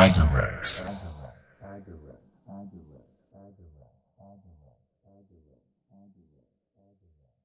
Agarax.